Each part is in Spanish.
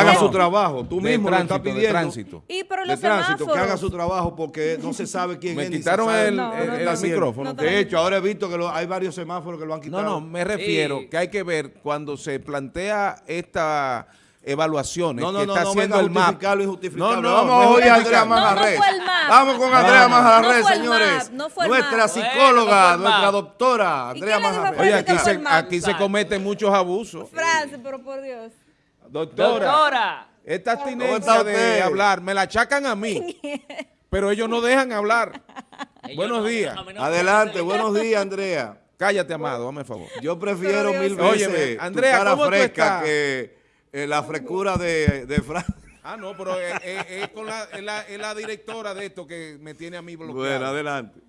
haga su trabajo. Tú mismo lo estás pidiendo. De tránsito. Y pero de los tránsito, que haga su trabajo porque no se sabe quién Me es. se quitaron el, No, el- no, el no, micrófono. no, De hecho, ahora he visto que lo- hay varios semáforos que lo han No, quitado. no, me refiero Sí. que hay que ver cuando se plantea esta evaluaciones No, no, que no, está no haciendo el MAP. justificarlo y justificarlo. No, no, Vamos no a Andrea. Majarres. No, no. Vamos con No, Andrea no, no Majarres, fue el señores. MAP, no fue el Nuestra psicóloga, no nuestra doctora, ¿Y Andrea Majarres. Oye, aquí se, aquí se cometen muchos abusos. Francis, pero por Dios. Doctora, Doctora. esta abstinencia de hablar, me la achacan a mí, pero ellos no dejan hablar. Ellos Buenos no- días. Adelante, buenos días, Andrea. Cállate, amado, dame favor. Yo prefiero mil veces Óyeme, tu Andrea, cara ¿cómo tú fresca que eh, la frescura de, de Fran. Ah, no, pero es, es- es con la, es la- es la directora de esto que me tiene a mí bloqueado. Bueno, adelante.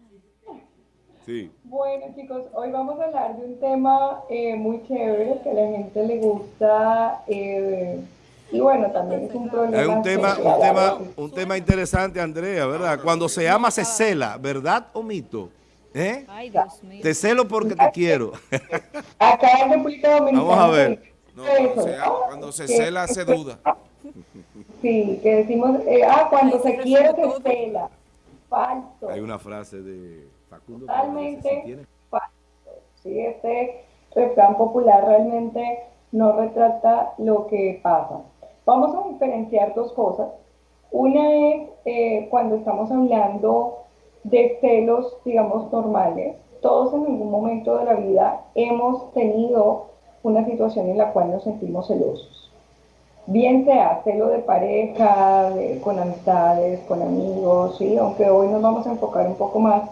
Sí. Bueno chicos, hoy vamos a hablar de un tema eh, muy chévere que a la gente le gusta eh, y bueno, también es un problema. Es un tema, un tema, un tema interesante, Andrea, ¿verdad? Cuando se ama se cela, ¿verdad o mito? ¿Eh? Ay, Dios mío. Te celo porque te quiero. Acá en República Dominicana. Vamos a ver. No, cuando se, cela se duda. Sí, que decimos, eh, ah, cuando se quiere se cela. Falso. Hay una frase de Facundo. Totalmente si tiene- falso. Sí, este refrán popular realmente no retrata lo que pasa. Vamos a diferenciar dos cosas. Una es eh, cuando estamos hablando de celos, digamos, normales. Todos en algún momento de la vida hemos tenido una situación en la cual nos sentimos celosos. Bien sea celo de pareja, de- con amistades, con amigos, ¿sí? aunque hoy nos vamos a enfocar un poco más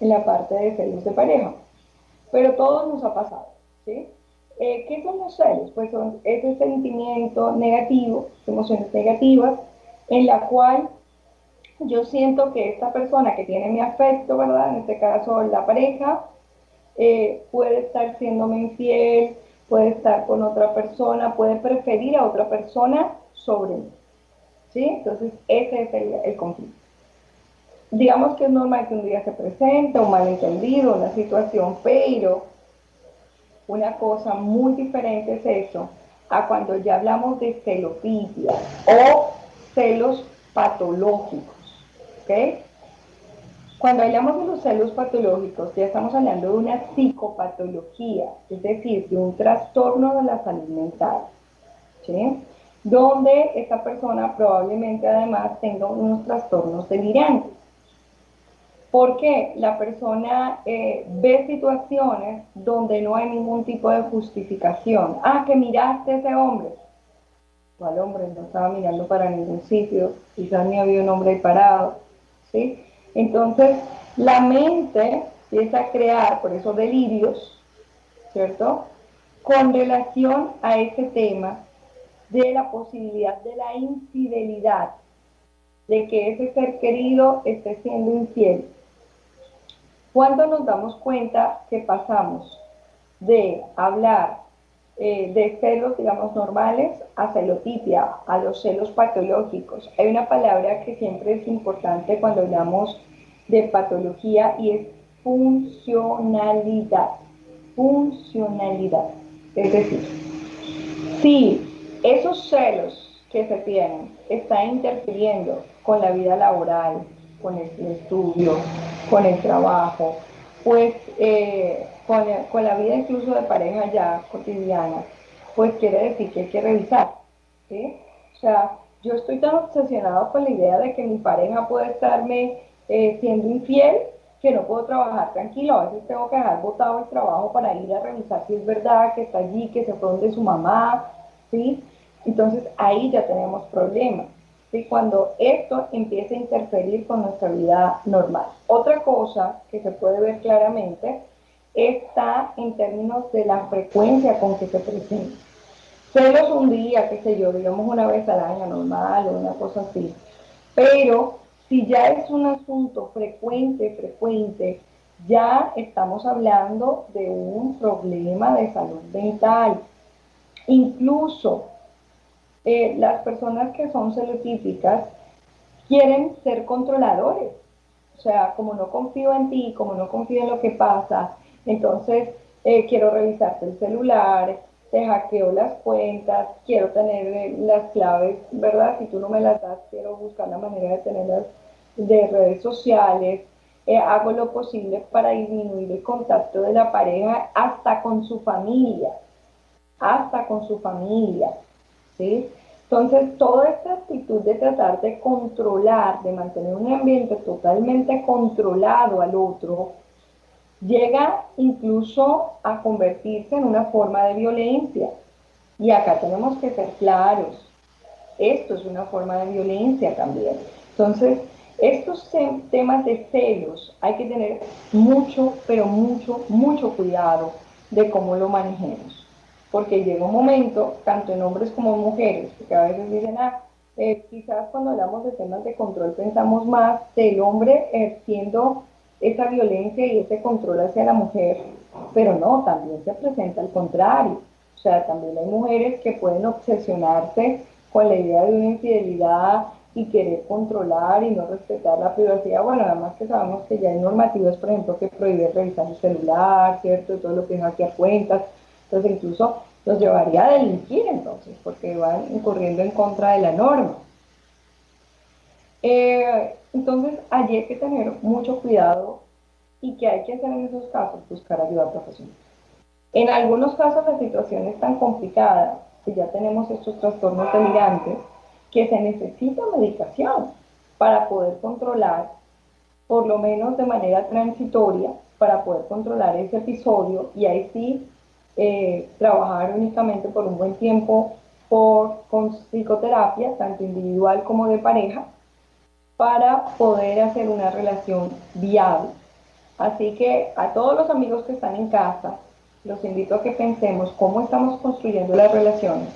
en la parte de celos de pareja. Pero todos nos ha pasado, ¿sí? Eh, ¿Qué son los celos? Pues son ese sentimiento negativo, emociones negativas, en la cual yo siento que esta persona que tiene mi afecto, ¿verdad? En este caso la pareja, eh, puede estar siéndome infiel, puede estar con otra persona, puede preferir a otra persona sobre mí. ¿Sí? Entonces, ese es el conflicto. Digamos que es normal que un día se presente un malentendido, una situación, pero una cosa muy diferente es eso a cuando ya hablamos de celofilia o celos patológicos. ¿ok? Cuando hablamos de los celos patológicos, ya estamos hablando de una psicopatología, es decir, de un trastorno de la salud mental, donde esta persona probablemente además tenga unos trastornos delirantes. Porque la persona eh, ve situaciones donde no hay ningún tipo de justificación. Ah, que miraste a ese hombre. ¿Cuál hombre? No estaba mirando para ningún sitio. Quizás ni había un hombre ahí parado. ¿sí? Entonces, la mente empieza a crear, por eso delirios, ¿cierto? Con relación a ese tema de la posibilidad de la infidelidad, de que ese ser querido esté siendo infiel. Cuando nos damos cuenta que pasamos de hablar eh, de celos, digamos, normales a celotipia, a los celos patológicos. Hay una palabra que siempre es importante cuando hablamos de patología y es funcionalidad. Funcionalidad. Es decir, si esos celos que se tienen están interfiriendo con la vida laboral, con el estudio, con el trabajo, pues eh, con, con, la vida incluso de pareja ya cotidiana, pues quiere decir que hay que revisar. ¿sí? O sea, yo estoy tan obsesionado con la idea de que mi pareja puede estarme eh, siendo infiel que no puedo trabajar tranquilo. A veces tengo que dejar botado el trabajo para ir a revisar si es verdad que está allí, que se fue donde su mamá, ¿sí? Entonces ahí ya tenemos problemas. ¿Sí? Cuando esto empieza a interferir con nuestra vida normal. Otra cosa que se puede ver claramente está en términos de la frecuencia con que se presenta. Celos un día, qué sé yo, digamos una vez al año normal o una cosa así. Pero si ya es un asunto frecuente, frecuente, ya estamos hablando de un problema de salud mental. Incluso eh, las personas que son celotípicas quieren ser controladores. O sea, como no confío en ti, como no confío en lo que pasa, entonces eh, quiero revisarte el celular, te hackeo las cuentas, quiero tener eh, las claves, ¿verdad? Si tú no me las das, quiero buscar la manera de tenerlas de redes sociales, hago lo posible para disminuir el contacto de la pareja hasta con su familia, hasta con su familia, Entonces, toda esta actitud de tratar de controlar, de mantener un ambiente totalmente controlado al otro, llega incluso a convertirse en una forma de violencia. Y acá tenemos que ser claros. Esto es una forma de violencia también. Entonces, estos temas de celos hay que tener mucho, pero mucho, mucho cuidado de cómo lo manejemos. Porque llega un momento, tanto en hombres como en mujeres, que a veces dicen, ah, eh, quizás cuando hablamos de temas de control pensamos más del hombre eh, siendo esa violencia y ese control hacia la mujer, pero no, también se presenta al contrario. O sea, también hay mujeres que pueden obsesionarse con la idea de una infidelidad y querer controlar y no respetar la privacidad. Bueno, además que sabemos que ya hay normativas, por ejemplo, que prohíben revisar el celular, ¿cierto? Todo lo que es hackear cuentas. Entonces, incluso los llevaría a delinquir entonces, porque van incurriendo en contra de la norma. Eh, entonces, allí hay que tener mucho cuidado y que hay que hacer en esos casos, buscar ayuda profesional. En algunos casos la situación es tan complicada que ya tenemos estos trastornos delirantes que se necesita medicación para poder controlar, por lo menos de manera transitoria, para poder controlar ese episodio y ahí sí eh, trabajar únicamente por un buen tiempo por, con psicoterapia, tanto individual como de pareja, para poder hacer una relación viable. Así que a todos los amigos que están en casa, los invito a que pensemos cómo estamos construyendo las relaciones,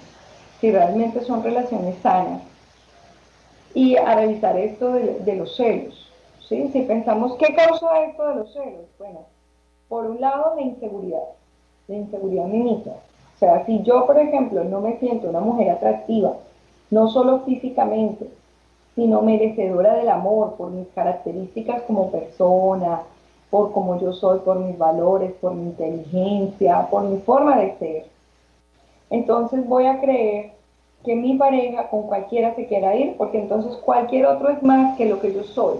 si realmente son relaciones sanas, y a revisar esto de, los celos. ¿sí? Si pensamos, ¿qué causa esto de los celos? Bueno, por un lado, la inseguridad, la inseguridad misma. O sea, si yo, por ejemplo, no me siento una mujer atractiva, no solo físicamente, sino merecedora del amor por mis características como persona, por cómo yo soy, por mis valores, por mi inteligencia, por mi forma de ser. Entonces voy a creer que mi pareja con cualquiera se quiera ir, porque entonces cualquier otro es más que lo que yo soy.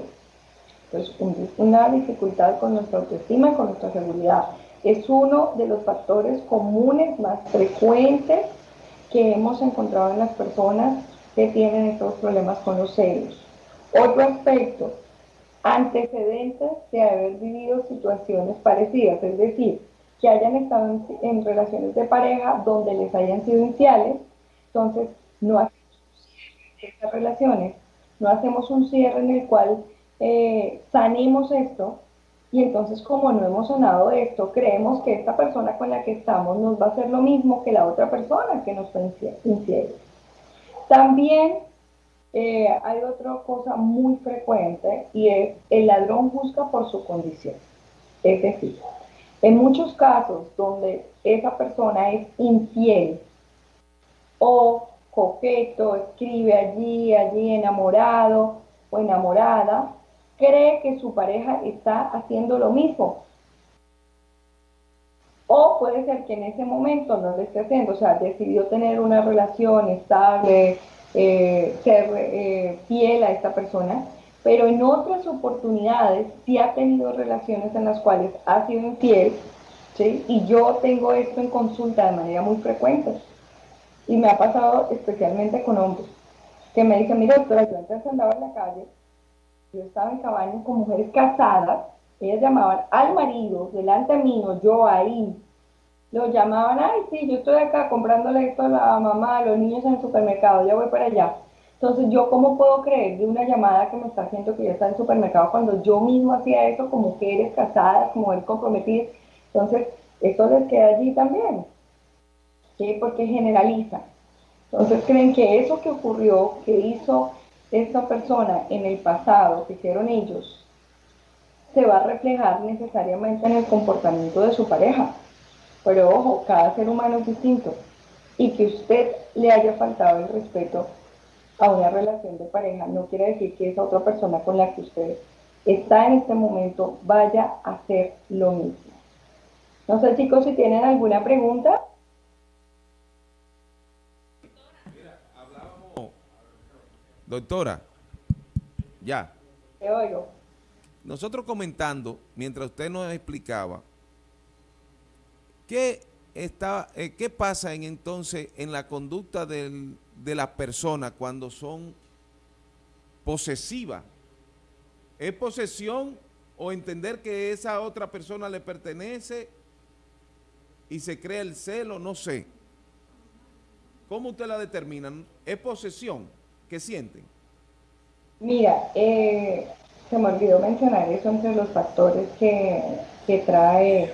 Entonces, una dificultad con nuestra autoestima con nuestra seguridad. Es uno de los factores comunes más frecuentes que hemos encontrado en las personas que tienen estos problemas con los celos. Otro aspecto, antecedentes de haber vivido situaciones parecidas, es decir, que hayan estado en, relaciones de pareja donde les hayan sido iniciales, entonces no hacemos un cierre estas relaciones, no hacemos un cierre en el cual eh, sanemos esto, y entonces como no hemos sanado esto, creemos que esta persona con la que estamos nos va a hacer lo mismo que la otra persona que nos fue infiel. También eh, hay otra cosa muy frecuente y es el ladrón busca por su condición. Es decir, en muchos casos donde esa persona es infiel o coqueto, escribe allí, allí enamorado o enamorada, cree que su pareja está haciendo lo mismo. O puede ser que en ese momento no lo esté haciendo, o sea, decidió tener una relación estable, eh, ser eh, fiel a esta persona, pero en otras oportunidades sí ha tenido relaciones en las cuales ha sido infiel, ¿sí? y yo tengo esto en consulta de manera muy frecuente. Y me ha pasado especialmente con hombres, que me dicen, mira doctora, yo antes andaba en la calle, yo estaba en cabañas con mujeres casadas, ellas llamaban al marido, delante mío, yo ahí, lo llamaban, ay, sí, yo estoy acá comprándole esto a la mamá, a los niños en el supermercado, ya voy para allá. Entonces, ¿yo cómo puedo creer de una llamada que me está haciendo que ya está en el supermercado cuando yo mismo hacía eso con mujeres casadas, como mujeres comprometidas? Entonces, eso les queda allí también, ¿sí? Porque generaliza. Entonces, creen que eso que ocurrió, que hizo esa persona en el pasado, que hicieron ellos, se va a reflejar necesariamente en el comportamiento de su pareja. Pero ojo, cada ser humano es distinto. Y que usted le haya faltado el respeto a una relación de pareja no quiere decir que esa otra persona con la que usted está en este momento vaya a hacer lo mismo. No sé chicos si tienen alguna pregunta. Doctora, ya. Te oigo. Nosotros comentando, mientras usted nos explicaba, ¿qué, está, eh, qué pasa en, entonces en la conducta del- de las personas cuando son posesivas? ¿Es posesión o entender que esa otra persona le pertenece y se crea el celo? No sé. ¿Cómo usted la determina? ¿Es posesión? ¿Qué sienten? Mira, eh, se me olvidó mencionar eso entre los factores que, que trae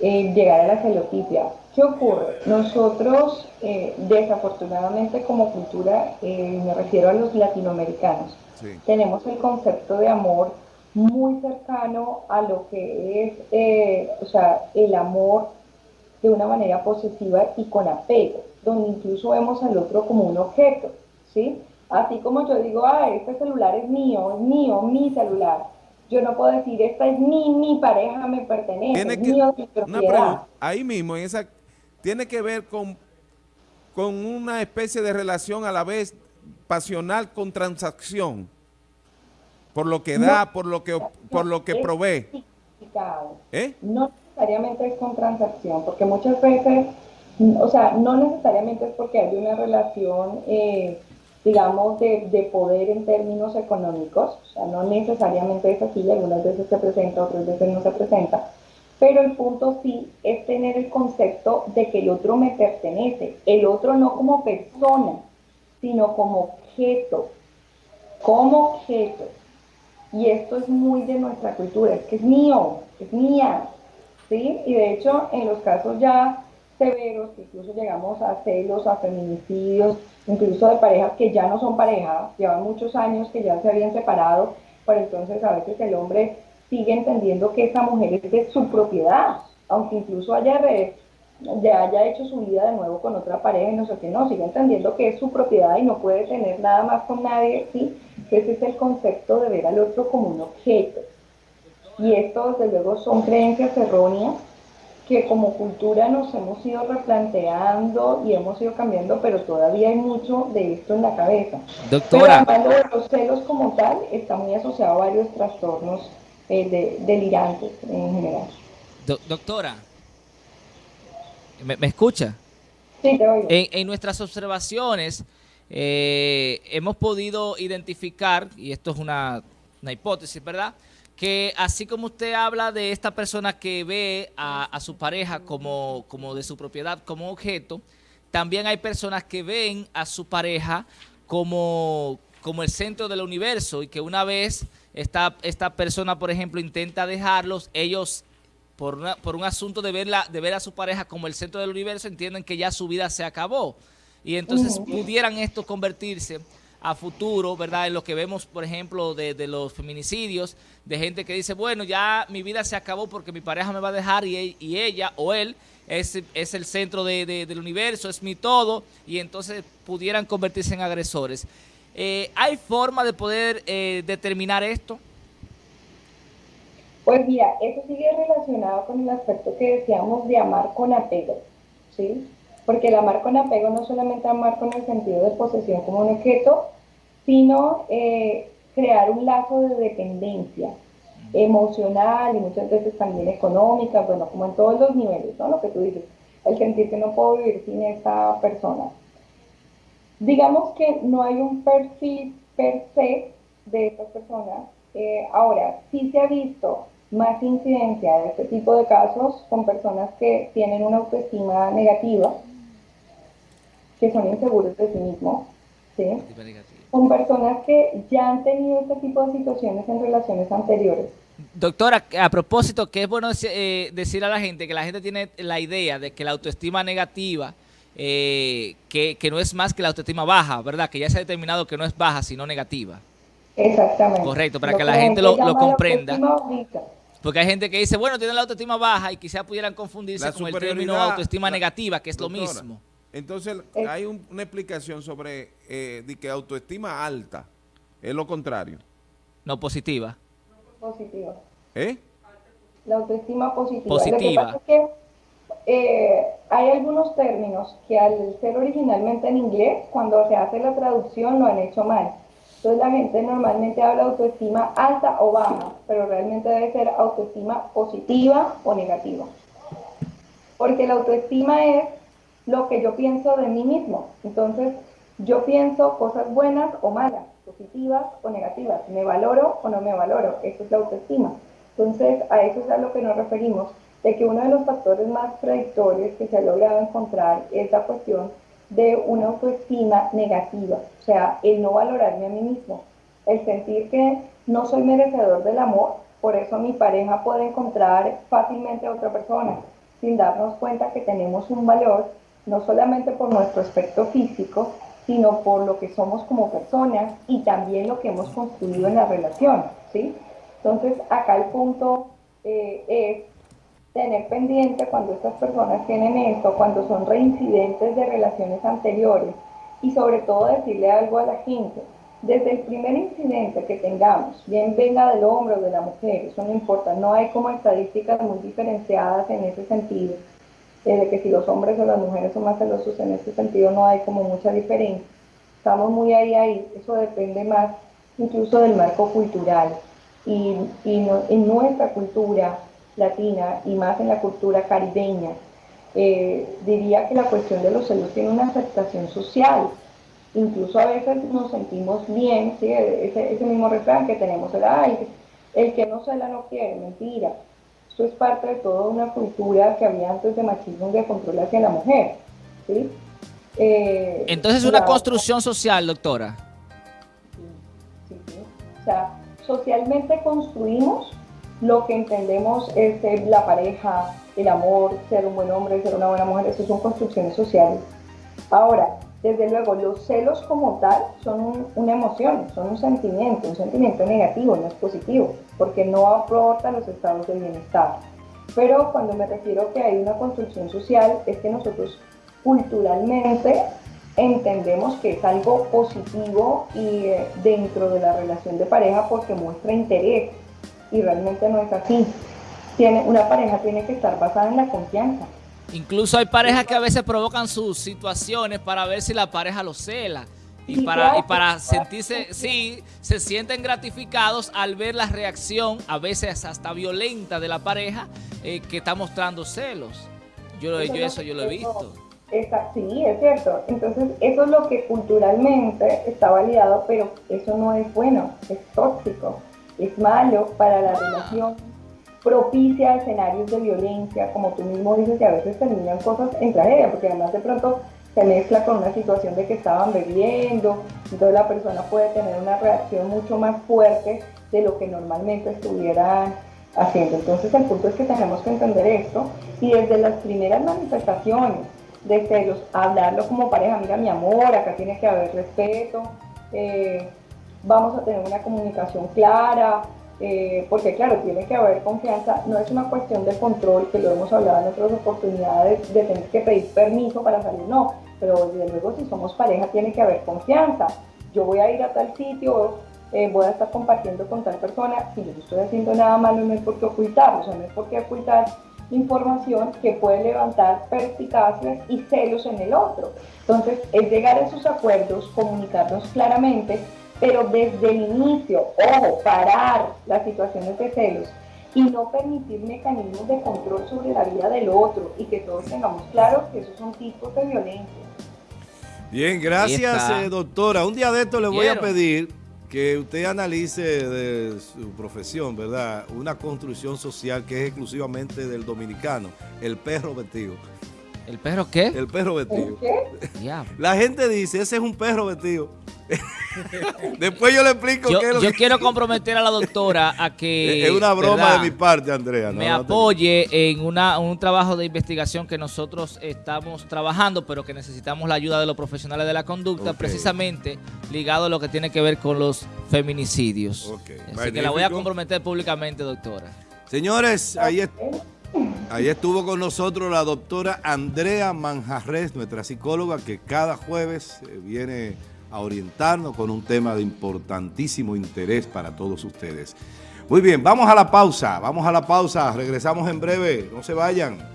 eh, llegar a la celotipia. ¿Qué ocurre? Nosotros, eh, desafortunadamente como cultura, eh, me refiero a los latinoamericanos, Sí. tenemos el concepto de amor muy cercano a lo que es, o sea, el amor de una manera posesiva y con apego, donde incluso vemos al otro como un objeto, ¿sí? Así como yo digo, ah, este celular es mío, es mío, mi celular. Yo no puedo decir, esta es mi, mi pareja me pertenece, Tiene es que, mío, mi una ahí mismo, en esa, tiene que ver con, con una especie de relación a la vez pasional con transacción, por lo que da, por lo que, por lo que provee. ¿Eh? No necesariamente es con transacción, porque muchas veces, o sea, no necesariamente es porque hay una relación, eh, digamos, de, de poder en términos económicos, o sea, no necesariamente es así, algunas veces se presenta, otras veces no se presenta, pero el punto sí es tener el concepto de que el otro me pertenece, el otro no como persona, sino como objeto, como objeto. Y esto es muy de nuestra cultura, es que es mío, es mía, ¿sí? Y de hecho, en los casos ya severos, que incluso llegamos a celos, a feminicidios, incluso de parejas que ya no son pareja, llevan muchos años que ya se habían separado, pero entonces a veces el hombre sigue entendiendo que esa mujer es de su propiedad, aunque incluso haya, re- ya haya hecho su vida de nuevo con otra pareja y no sé qué, no, sigue entendiendo que es su propiedad y no puede tener nada más con nadie, ¿sí? Ese es el concepto de ver al otro como un objeto. Y esto, desde luego, son creencias erróneas que como cultura nos hemos ido replanteando y hemos ido cambiando, pero todavía hay mucho de esto en la cabeza. Pero Doctora, hablando de los celos como tal, está muy asociado a varios trastornos eh, de- delirantes en general. do- doctora, ¿me, me escucha? Sí, te oigo. En, en nuestras observaciones eh, hemos podido identificar, y esto es una, una hipótesis, ¿verdad? Que así como usted habla de esta persona que ve a, a su pareja como, como de su propiedad, como objeto, también hay personas que ven a su pareja como, como el centro del universo y que una vez esta, esta persona, por ejemplo, intenta dejarlos, ellos por, una- por un asunto de, verla, de ver a su pareja como el centro del universo, entienden que ya su vida se acabó. Y entonces pudieran esto convertirse a futuro, ¿verdad? En lo que vemos, por ejemplo, de, los feminicidios, de gente que dice, bueno, ya mi vida se acabó porque mi pareja me va a dejar y, e- ella o él es, es el centro de- de- del universo, es mi todo, y entonces pudieran convertirse en agresores. Eh, ¿Hay forma de poder eh, determinar esto? Pues mira, eso sigue relacionado con el aspecto que decíamos de amar con apego, ¿sí? Porque el amar con apego no solamente amar con el sentido de posesión como un objeto, sino eh, crear un lazo de dependencia emocional y muchas veces también económica, bueno, como en todos los niveles, ¿no? Lo que tú dices, el sentir que no puedo vivir sin esta persona. Digamos que no hay un perfil per se de estas personas. Eh, ahora, sí se ha visto más incidencia de este tipo de casos con personas que tienen una autoestima negativa, que son inseguros de sí mismos, ¿sí? Con personas que ya han tenido este tipo de situaciones en relaciones anteriores. Doctora, a propósito, que es bueno eh, decir a la gente que la gente tiene la idea de que la autoestima negativa, eh, que, que no es más que la autoestima baja, ¿verdad? Que ya se ha determinado que no es baja, sino negativa. Exactamente. Correcto, para Lo que la gente lo- comprenda. Porque hay gente que dice, bueno, tiene la autoestima baja y quizá pudieran confundirse La con el término autoestima la- negativa, que es lo mismo. Entonces, hay un- una explicación sobre eh, de que autoestima alta es lo contrario. No positiva. Positiva. ¿Eh? La autoestima positiva. Positiva. Lo que pasa es que eh, hay algunos términos que al ser originalmente en inglés, cuando se hace la traducción lo han hecho mal. Entonces la gente normalmente habla de autoestima alta o baja, pero realmente debe ser autoestima positiva o negativa. Porque la autoestima es lo que yo pienso de mí mismo. Entonces, yo pienso cosas buenas o malas, positivas o negativas. ¿Me valoro o no me valoro? Eso es la autoestima. Entonces, a eso es a lo que nos referimos, de que uno de los factores más predictores que se ha logrado encontrar es la cuestión de una autoestima negativa, o sea, el no valorarme a mí mismo, el sentir que no soy merecedor del amor, por eso mi pareja puede encontrar fácilmente a otra persona, sin darnos cuenta que tenemos un valor, no solamente por nuestro aspecto físico, sino por lo que somos como personas y también lo que hemos construido en la relación, ¿sí? Entonces, acá el punto eh, es tener pendiente cuando estas personas tienen esto, cuando son reincidentes de relaciones anteriores y sobre todo decirle algo a la gente. Desde el primer incidente que tengamos, bien venga del hombre o de la mujer, eso no importa, no hay como estadísticas muy diferenciadas en ese sentido de que si los hombres o las mujeres son más celosos en ese sentido no hay como mucha diferencia. Estamos muy ahí, ahí, eso depende más incluso del marco cultural. Y, y en nuestra cultura latina y más en la cultura caribeña, eh, diría que la cuestión de los celos tiene una aceptación social. Incluso a veces nos sentimos bien, ese, ese mismo refrán que tenemos, el, el que no cela no quiere, mentira esto es parte de toda una cultura que había antes de machismo de control hacia la mujer. ¿sí? Eh, Entonces es una construcción social, doctora. Sí, sí, O sea, socialmente construimos lo que entendemos es la pareja, el amor, ser un buen hombre, ser una buena mujer, eso son construcciones sociales. Ahora, desde luego, los celos como tal son una emoción, son un sentimiento, un sentimiento negativo, no es positivo, porque no aporta los estados de bienestar. Pero cuando me refiero que hay una construcción social, es que nosotros culturalmente entendemos que es algo positivo y eh, dentro de la relación de pareja porque muestra interés y realmente no es así. Una pareja tiene que estar basada en la confianza. Incluso hay parejas que a veces provocan sus situaciones para ver si la pareja lo cela. Y para, y para sentirse, sí, se sienten gratificados al ver la reacción, a veces hasta violenta de la pareja, eh, que está mostrando celos. Yo, yo eso yo lo he visto. sí, es cierto. Entonces, eso es lo que culturalmente está validado, pero eso no es bueno, es tóxico, es malo para la relación propicia escenarios de violencia, como tú mismo dices, que a veces terminan cosas en tragedia, porque además de pronto se mezcla con una situación de que estaban bebiendo, entonces la persona puede tener una reacción mucho más fuerte de lo que normalmente estuvieran haciendo. Entonces el punto es que tenemos que entender esto y desde las primeras manifestaciones de celos, hablarlo como pareja, mira mi amor, acá tiene que haber respeto, eh, vamos a tener una comunicación clara, eh, porque claro, tiene que haber confianza, no es una cuestión de control, que lo hemos hablado en otras oportunidades, de tener que pedir permiso para salir, no, pero desde luego si somos pareja tiene que haber confianza. Yo voy a ir a tal sitio, eh, voy a estar compartiendo con tal persona, si yo no estoy haciendo nada malo no es por qué ocultarlo, no es por qué ocultar información que puede levantar perspicacias y celos en el otro. Entonces, es llegar a esos acuerdos, comunicarnos claramente, pero desde el inicio, ojo, parar las situaciones de celos y no permitir mecanismos de control sobre la vida del otro y que todos tengamos claro que esos son tipos de violencia. Bien, gracias eh, doctora. Un día de esto le voy a pedir que usted analice de su profesión, ¿verdad? Una construcción social que es exclusivamente del dominicano, el perro vestido. ¿El perro qué? El perro vestido. ¿Qué? La gente dice, ese es un perro vestido. Después yo le explico yo, qué es lo Yo quiero comprometer a la doctora a que... Es una broma de mi parte, Andrea. me apoye en una, un trabajo de investigación que nosotros estamos trabajando, pero que necesitamos la ayuda de los profesionales de la conducta, precisamente ligado a lo que tiene que ver con los feminicidios. Así que la voy a comprometer públicamente, doctora. Señores, ahí, ahí estuvo con nosotros la doctora Andrea Manjarres, nuestra psicóloga, que cada jueves eh, viene a orientarnos con un tema de importantísimo interés para todos ustedes. Muy bien, vamos a la pausa, vamos a la pausa, regresamos en breve, no se vayan.